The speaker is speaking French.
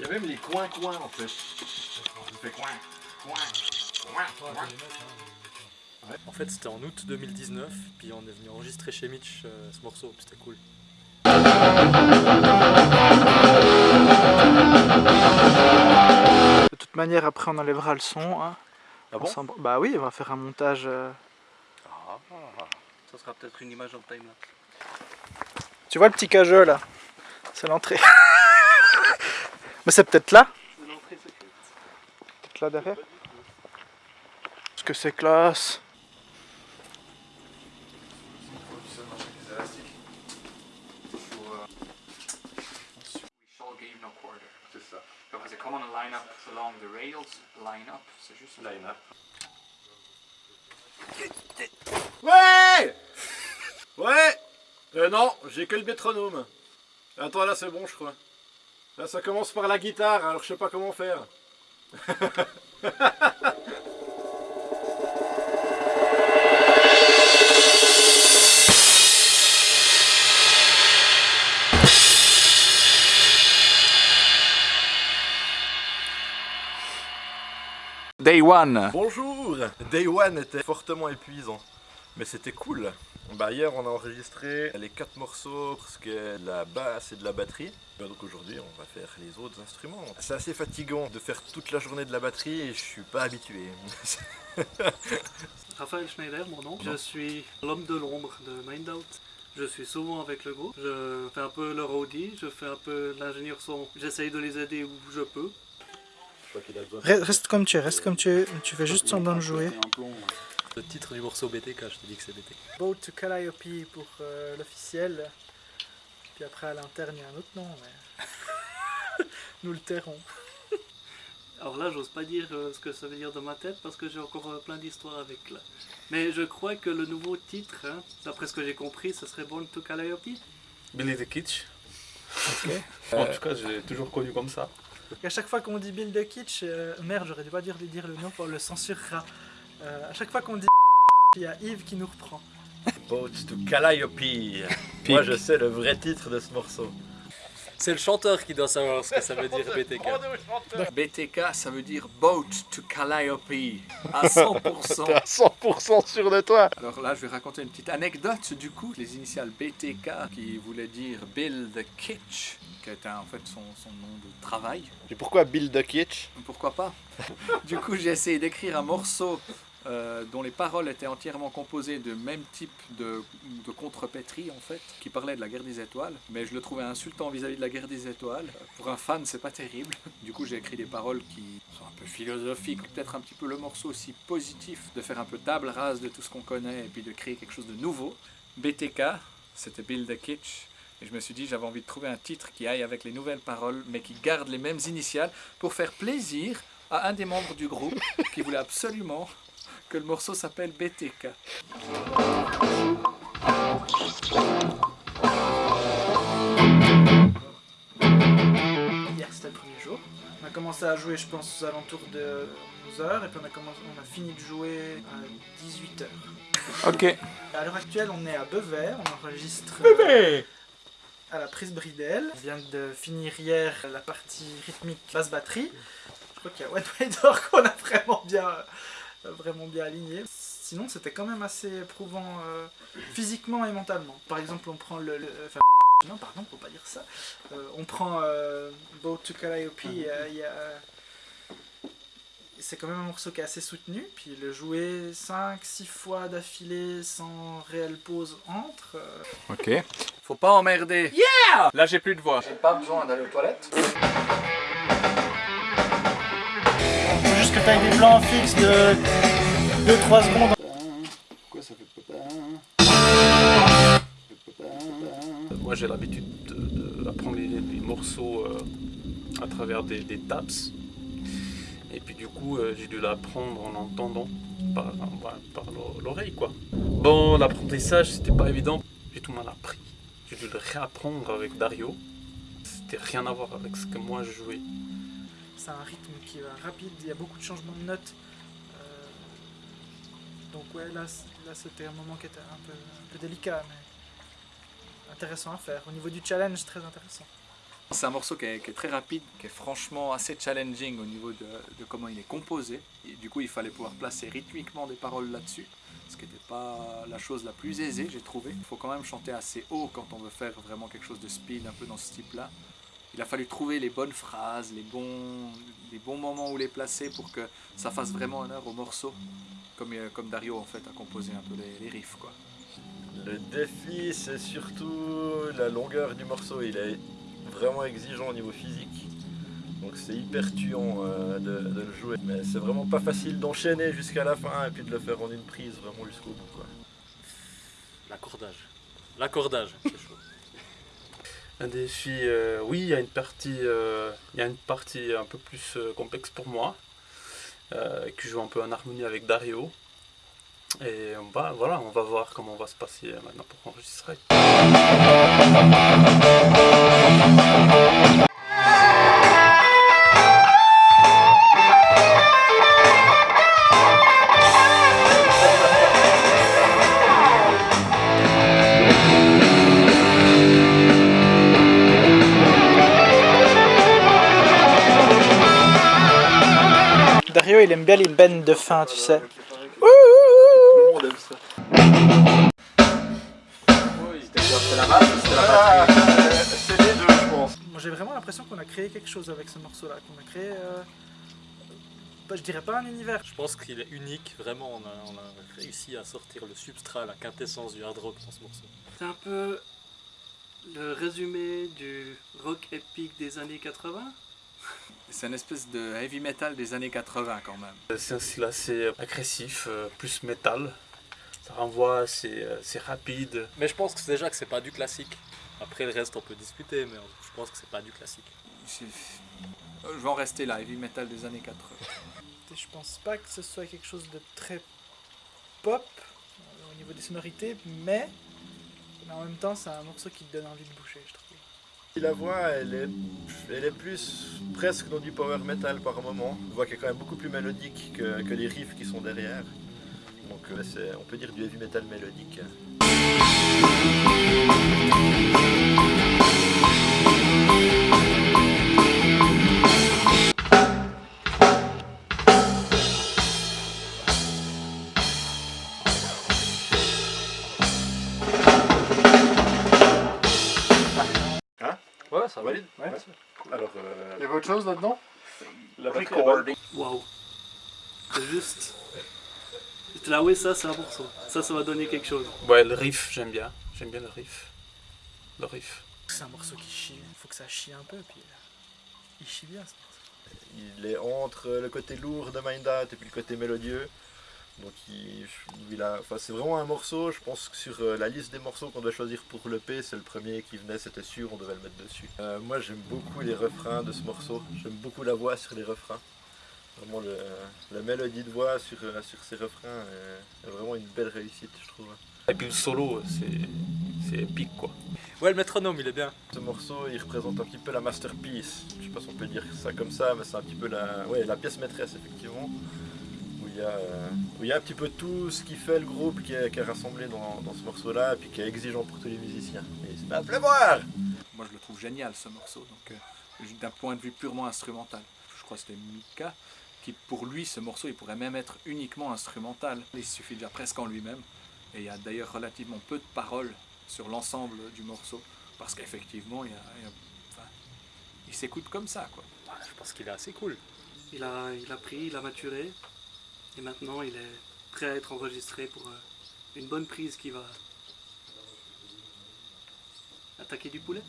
Il y a même les coins-coins en fait. On fait coin, coin, coin, coin. En fait, c'était en août 2019, puis on est venu enregistrer chez Mitch euh, ce morceau, puis c'était cool. De toute manière, après on enlèvera le son. hein. Ah On s'en- Bah oui, on va faire un montage. euh. Ça sera peut-être une image en timelapse. Tu vois le petit cageux là? C'est l'entrée. Mais c'est peut-être là Peut-être là derrière Parce que c'est classe. We shall give no quarter. C'est ça. Donc c'est comme on line up along the rails, line up, c'est juste Line up. Ouais Ouais Euh non, j'ai que le métronome. Attends, là c'est bon je crois. Là ça commence par la guitare, alors je sais pas comment faire. Day one. Bonjour Day One était fortement épuisant, mais c'était cool. Bah hier on a enregistré les quatre morceaux parce que de la basse et de la batterie. Bah, donc aujourd'hui on va faire les autres instruments. C'est assez fatigant de faire toute la journée de la batterie et je suis pas habitué. Raphaël Schneider, mon nom. Je suis l'homme de l'ombre de Mindout. Je suis souvent avec le groupe. Je fais un peu le roadie, je fais un peu l'ingénieur son. J'essaye de les aider où je peux. Re- Reste comme tu es, reste comme tu es. Tu fais juste semblant de jouer. Le titre du morceau BTK, je te dis que c'est BTK. Boat to Calliope pour euh, l'officiel. Puis après à l'interne il y a un autre nom, mais. Nous le tairons. Alors là, j'ose pas dire euh, ce que ça veut dire dans ma tête parce que j'ai encore euh, plein d'histoires avec là. Mais je crois que le nouveau titre, hein, d'après ce que j'ai compris, ce serait Born to Calliope. Billy the Kitsch. Ok. En tout cas, j'ai toujours connu comme ça. Et à chaque fois qu'on dit Bill the Kitsch, euh, merde, j'aurais dû pas dire, dire le nom, on le censurera. Euh, à chaque fois qu'on dit il y a Yves qui nous reprend. Boat to Calliope Moi je sais le vrai titre de ce morceau. C'est le chanteur qui doit savoir ce que ça veut dire BTK. BTK, ça veut dire Boat to Calliope. À 100%. T'es à 100% sûr de toi Alors là, je vais raconter une petite anecdote du coup. Les initiales BTK qui voulaient dire Bill the Kitsch, qui était en fait son, son nom de travail. Et pourquoi Bill the Kitsch? Pourquoi pas? Du coup, j'ai essayé d'écrire un morceau euh, dont les paroles étaient entièrement composées de même type de, de contrepétrie en fait, qui parlait de la guerre des étoiles. Mais je le trouvais insultant vis-à-vis de la guerre des étoiles. Pour un fan, c'est pas terrible. Du coup, j'ai écrit des paroles qui sont un peu philosophiques, peut-être un petit peu le morceau aussi positif, de faire un peu table rase de tout ce qu'on connaît et puis de créer quelque chose de nouveau. BTK, c'était Bill the Kitsch. Et je me suis dit, j'avais envie de trouver un titre qui aille avec les nouvelles paroles, mais qui garde les mêmes initiales, pour faire plaisir à un des membres du groupe qui voulait absolument que le morceau s'appelle BTK. Hier c'était le premier jour. On a commencé à jouer, je pense, aux alentours de 11h, et puis on a, commencé, on a fini de jouer à 18h. Ok. À l'heure actuelle, on est à Bever, on enregistre euh, à la prise Bridel. On vient de finir hier la partie rythmique basse batterie. Je crois qu'il y a One Way Door qu'on a vraiment bien, vraiment bien aligné. Sinon, c'était quand même assez éprouvant euh, physiquement et mentalement. Par exemple, on prend le. le- enfin, non, pardon, faut pas dire ça. Euh, on prend euh, Boat to Calliope, il y a- il y a- c'est quand même un morceau qui est assez soutenu, puis le jouer 5-6 fois d'affilée sans réelle pause entre. euh, Ok. Faut pas emmerder. Là, j'ai plus de voix. J'ai pas besoin d'aller aux toilettes. Des plans fixes de 2-3 secondes. Pourquoi ça fait Moi, j'ai l'habitude de- d'apprendre les, les morceaux euh, à travers des, des taps. Et puis, du coup, euh, j'ai dû l'apprendre en entendant par, par- par l'o- l'oreille, quoi. Bon, l'apprentissage, c'était pas évident. J'ai tout mal appris. J'ai dû le réapprendre avec Dario. C'était rien à voir avec ce que moi je jouais. C'est un rythme qui va rapide, il y a beaucoup de changements de notes. Euh, donc ouais, là, là c'était un moment qui était un peu, un peu délicat, mais intéressant à faire. Au niveau du challenge, très intéressant. C'est un morceau qui est, est très rapide, qui est franchement assez challenging au niveau de, comment il est composé. Du coup, il fallait pouvoir placer rythmiquement des paroles là-dessus, ce qui n'était pas la chose la plus aisée, j'ai trouvé. Il faut quand même chanter assez haut quand on veut faire vraiment quelque chose de speed, un peu dans ce type-là. Il a fallu trouver les bonnes phrases, les bons, les bons moments où les placer pour que ça fasse vraiment honneur au morceau, comme, euh, comme Dario en fait a composé un peu les, les riffs. Quoi. Le défi, c'est surtout la longueur du morceau. Il est vraiment exigeant au niveau physique. Donc c'est hyper tuant euh, de, de le jouer. Mais c'est vraiment pas facile d'enchaîner jusqu'à la fin et puis de le faire en une prise vraiment jusqu'au bout. Quoi. L'accordage. L'accordage, c'est chaud. Un défi, euh, oui, il y a une partie, euh, il y a une partie un peu plus euh, complexe pour moi, euh, qui joue un peu en harmonie avec Dario. Et on va, voilà, on va voir comment on va se passer euh, maintenant pour enregistrer. Il aime bien les bennes de fin, tu sais. Ah, c'est les deux, je pense. Moi, j'ai vraiment l'impression qu'on a créé quelque chose avec ce morceau-là, qu'on a créé. euh, bah, je dirais pas un univers. Je pense qu'il est unique, vraiment. On a, on a réussi à sortir le substrat, la quintessence du hard rock dans ce morceau. C'est un peu le résumé du rock épique des années 80. C'est une espèce de heavy metal des années 80 quand même. C'est un style assez agressif, euh, plus métal. Ça renvoie, c'est euh, c'est rapide. Mais je pense que c'est déjà que c'est pas du classique. Après le reste, on peut discuter, mais je pense que c'est pas du classique. Je vais en rester là, heavy metal des années 80. Je pense pas que ce soit quelque chose de très pop euh, au niveau des sonorités, mais, mais en même temps, c'est un morceau qui te donne envie de boucher, je trouve. La voix, elle est, elle est plus presque dans du power metal par moment. Une voix qui est quand même beaucoup plus mélodique que, que les riffs qui sont derrière. Donc euh, on peut dire du heavy metal mélodique. Chose là-dedans? La. Waouh! C'est juste. J'étais là, oui, ça, c'est un morceau. Ça, ça va donner quelque chose. Ouais, le riff, j'aime bien. J'aime bien le riff. Le riff. C'est un morceau qui chie, il faut que ça chie un peu, puis euh, il chie bien ce morceau. Il est entre le côté lourd de Mindat et puis le côté mélodieux. Donc il, il a, enfin, c'est vraiment un morceau, je pense que sur euh, la liste des morceaux qu'on doit choisir pour le P, c'est le premier qui venait, c'était sûr, on devait le mettre dessus. Euh, moi j'aime beaucoup les refrains de ce morceau, j'aime beaucoup la voix sur les refrains. Vraiment le, la mélodie de voix sur, euh, sur ces refrains est, est vraiment une belle réussite je trouve. Et puis le solo, c'est c'est épique quoi. Ouais, le métronome, il est bien. Ce morceau il représente un petit peu la masterpiece, je sais pas si on peut dire ça comme ça, mais c'est un petit peu la, ouais, la pièce maîtresse effectivement. Où il, y a, euh, où il y a un petit peu tout ce qui fait le groupe qui est, qui est rassemblé dans, dans ce morceau-là, et puis qui est exigeant pour tous les musiciens. Et il se met à pleuvoir Moi je le trouve génial ce morceau, donc euh, d'un point de vue purement instrumental. Je crois que c'était Mika qui pour lui ce morceau il pourrait même être uniquement instrumental. Il suffit déjà presque en lui-même. Et il y a d'ailleurs relativement peu de paroles sur l'ensemble du morceau. Parce qu'effectivement il, y a- il y a- enfin, il s'écoute comme ça quoi. Je pense qu'il est assez cool. Il a, il a pris, il a maturé. Et maintenant, il est prêt à être enregistré pour euh, une bonne prise qui va attaquer du poulet.